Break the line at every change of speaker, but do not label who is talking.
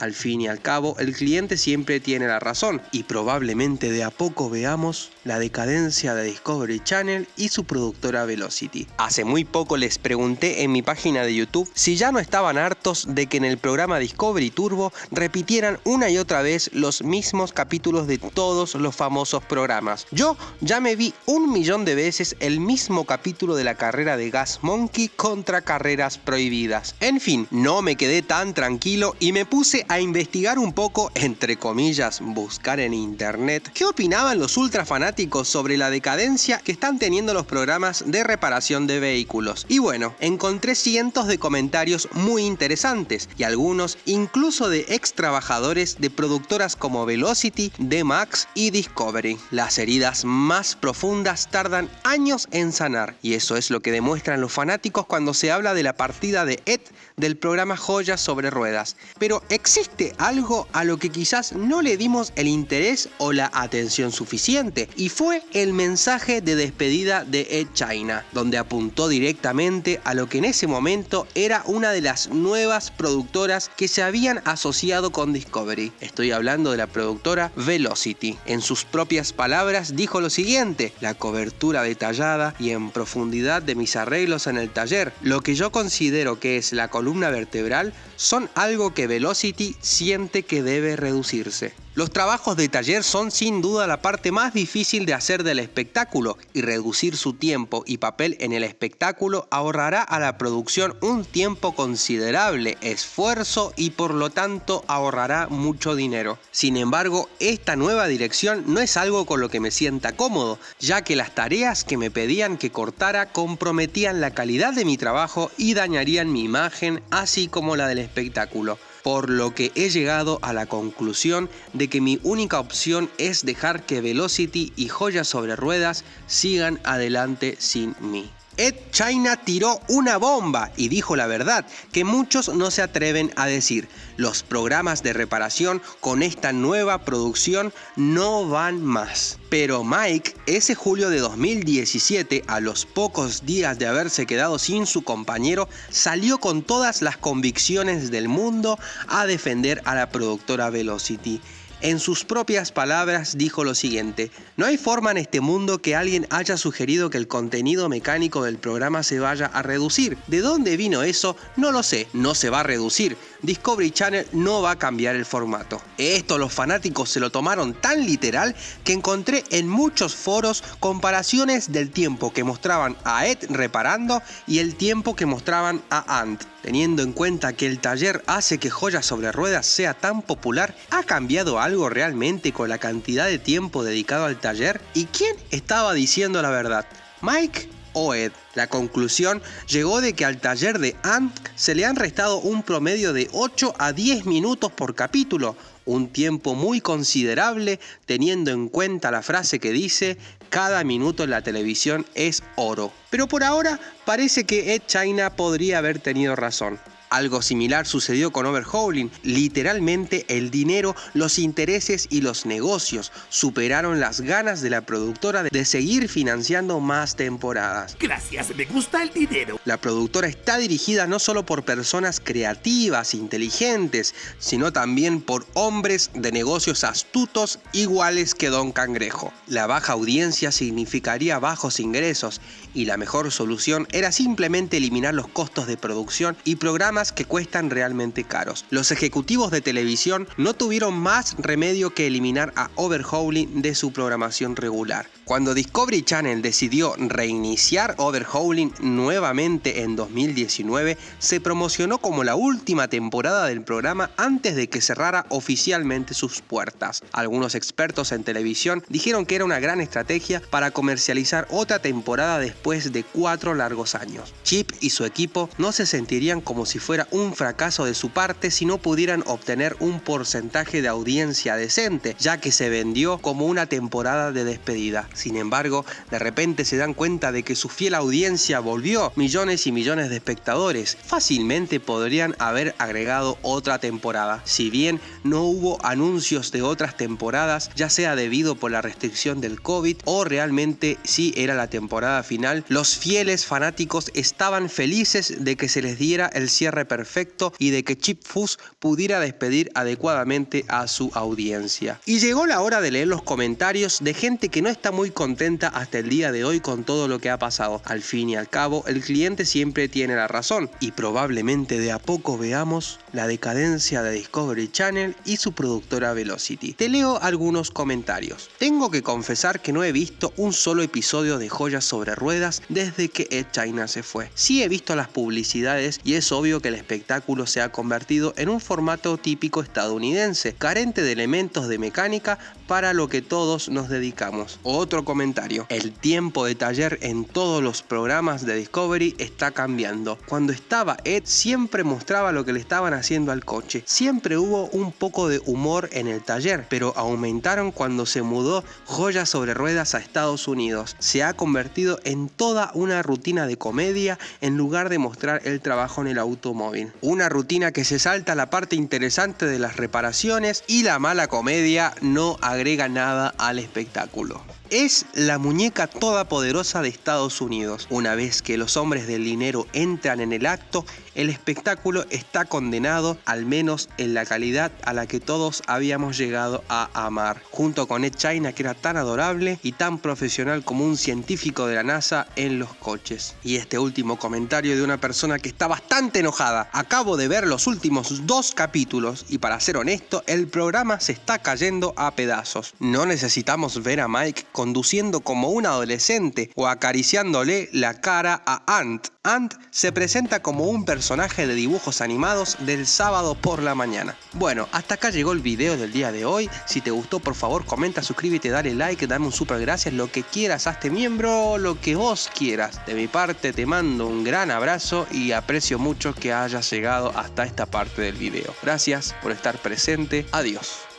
Al fin y al cabo, el cliente siempre tiene la razón y probablemente de a poco veamos la decadencia de Discovery Channel y su productora Velocity. Hace muy poco les pregunté en mi página de YouTube si ya no estaban hartos de que en el programa Discovery Turbo repitieran una y otra vez los mismos capítulos de todos los famosos programas. Yo ya me vi un millón de veces el mismo capítulo de la carrera de Gas Monkey contra carreras prohibidas. En fin, no me quedé tan tranquilo y me puse a investigar un poco, entre comillas, buscar en internet, qué opinaban los ultra fanáticos sobre la decadencia que están teniendo los programas de reparación de vehículos. Y bueno, encontré cientos de comentarios muy interesantes y algunos incluso de ex trabajadores de productoras como Velocity, D-Max y Discovery. Las heridas más profundas tardan años en sanar y eso es lo que demuestran los fanáticos cuando se habla de la partida de Ed del programa Joyas sobre Ruedas. Pero existe algo a lo que quizás no le dimos el interés o la atención suficiente y fue el mensaje de despedida de Ed China, donde apuntó directamente a lo que en ese momento era una de las nuevas productoras que se habían asociado con Discovery. Estoy hablando de la productora Velocity. En sus propias palabras dijo lo siguiente, la cobertura detallada y en profundidad de mis arreglos en el taller, lo que yo considero que es la columna vertebral son algo que Velocity siente que debe reducirse. Los trabajos de taller son sin duda la parte más difícil de hacer del espectáculo y reducir su tiempo y papel en el espectáculo ahorrará a la producción un tiempo considerable, esfuerzo y por lo tanto ahorrará mucho dinero. Sin embargo, esta nueva dirección no es algo con lo que me sienta cómodo, ya que las tareas que me pedían que cortara comprometían la calidad de mi trabajo y dañarían mi imagen así como la del espectáculo por lo que he llegado a la conclusión de que mi única opción es dejar que Velocity y Joyas sobre Ruedas sigan adelante sin mí. Ed China tiró una bomba y dijo la verdad que muchos no se atreven a decir. Los programas de reparación con esta nueva producción no van más. Pero Mike, ese julio de 2017, a los pocos días de haberse quedado sin su compañero, salió con todas las convicciones del mundo a defender a la productora Velocity. En sus propias palabras dijo lo siguiente, no hay forma en este mundo que alguien haya sugerido que el contenido mecánico del programa se vaya a reducir. ¿De dónde vino eso? No lo sé, no se va a reducir. Discovery Channel no va a cambiar el formato. Esto los fanáticos se lo tomaron tan literal que encontré en muchos foros comparaciones del tiempo que mostraban a Ed reparando y el tiempo que mostraban a Ant. Teniendo en cuenta que el taller hace que Joyas sobre Ruedas sea tan popular, ¿ha cambiado algo realmente con la cantidad de tiempo dedicado al taller? ¿Y quién estaba diciendo la verdad? ¿Mike o Ed? La conclusión llegó de que al taller de Ant se le han restado un promedio de 8 a 10 minutos por capítulo, un tiempo muy considerable teniendo en cuenta la frase que dice cada minuto en la televisión es oro. Pero por ahora parece que Ed China podría haber tenido razón. Algo similar sucedió con Overhauling. Literalmente el dinero, los intereses y los negocios superaron las ganas de la productora de seguir financiando más temporadas.
Gracias, me gusta el dinero.
La productora está dirigida no solo por personas creativas, inteligentes, sino también por hombres de negocios astutos iguales que Don Cangrejo. La baja audiencia significaría bajos ingresos y la mejor solución era simplemente eliminar los costos de producción y programas que cuestan realmente caros. Los ejecutivos de televisión no tuvieron más remedio que eliminar a Overhauling de su programación regular. Cuando Discovery Channel decidió reiniciar Overhauling nuevamente en 2019, se promocionó como la última temporada del programa antes de que cerrara oficialmente sus puertas. Algunos expertos en televisión dijeron que era una gran estrategia para comercializar otra temporada después de cuatro largos años. Chip y su equipo no se sentirían como si fuera un fracaso de su parte si no pudieran obtener un porcentaje de audiencia decente, ya que se vendió como una temporada de despedida. Sin embargo, de repente se dan cuenta de que su fiel audiencia volvió, millones y millones de espectadores. Fácilmente podrían haber agregado otra temporada. Si bien no hubo anuncios de otras temporadas, ya sea debido por la restricción del COVID o realmente si era la temporada final, los fieles fanáticos estaban felices de que se les diera el cierre perfecto y de que Chip Foose pudiera despedir adecuadamente a su audiencia. Y llegó la hora de leer los comentarios de gente que no está muy contenta hasta el día de hoy con todo lo que ha pasado. Al fin y al cabo, el cliente siempre tiene la razón y probablemente de a poco veamos la decadencia de Discovery Channel y su productora Velocity. Te leo algunos comentarios. Tengo que confesar que no he visto un solo episodio de Joyas sobre Ruedas desde que Ed China se fue. Sí he visto las publicidades y es obvio que el espectáculo se ha convertido en un formato típico estadounidense, carente de elementos de mecánica para lo que todos nos dedicamos. Otro comentario. El tiempo de taller en todos los programas de Discovery está cambiando. Cuando estaba Ed siempre mostraba lo que le estaban haciendo al coche. Siempre hubo un poco de humor en el taller, pero aumentaron cuando se mudó Joyas sobre Ruedas a Estados Unidos. Se ha convertido en toda una rutina de comedia en lugar de mostrar el trabajo en el automóvil. Una rutina que se salta la parte interesante de las reparaciones y la mala comedia no agrega nada al espectáculo es la muñeca todopoderosa de Estados Unidos. Una vez que los hombres del dinero entran en el acto, el espectáculo está condenado, al menos en la calidad a la que todos habíamos llegado a amar. Junto con Ed China, que era tan adorable y tan profesional como un científico de la NASA en los coches. Y este último comentario de una persona que está bastante enojada. Acabo de ver los últimos dos capítulos y para ser honesto, el programa se está cayendo a pedazos. No necesitamos ver a Mike conduciendo como un adolescente o acariciándole la cara a Ant. Ant se presenta como un personaje de dibujos animados del sábado por la mañana. Bueno, hasta acá llegó el video del día de hoy. Si te gustó, por favor, comenta, suscríbete, dale like, dame un super gracias, lo que quieras, hazte miembro, lo que vos quieras. De mi parte, te mando un gran abrazo y aprecio mucho que hayas llegado hasta esta parte del video. Gracias por estar presente. Adiós.